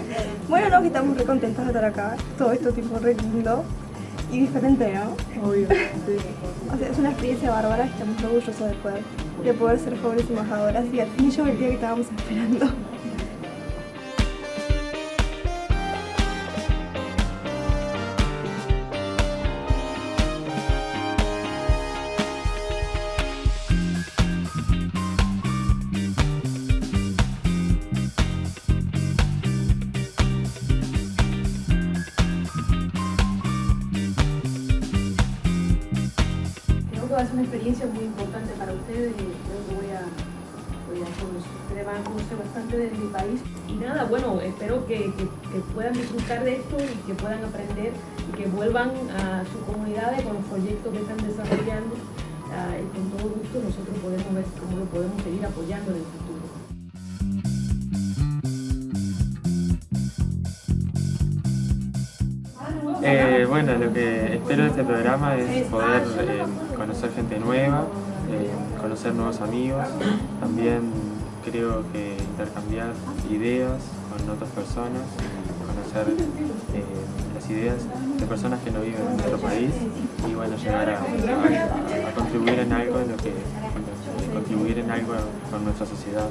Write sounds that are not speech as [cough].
[laughs] estamos re contentos de estar acá. Todo esto tipo re lindo y diferente, ¿no? Obvio, [laughs] sí. O sea, es una experiencia bárbara y estamos orgullosos de poder, de poder ser jóvenes embajadoras y al fin llegó el día que estábamos esperando. Creo una experiencia muy importante para ustedes y creo que voy a, voy a conocer, van a conocer bastante de mi país. Y nada, bueno, espero que, que- que puedan disfrutar de esto y que puedan aprender y que vuelvan a sus comunidades con los proyectos que están desarrollando. Ah, y con todo gusto nosotros podemos ver cómo lo podemos seguir apoyando en el futuro. Eh, bueno, lo que espero de este programa es poder eh, conocer gente nueva, eh, conocer nuevos amigos, también creo que intercambiar ideas con otras personas, conocer las ideas de personas que no viven en nuestro país y bueno, llegar a, contribuir en algo en que, contribuir en algo con nuestra sociedad.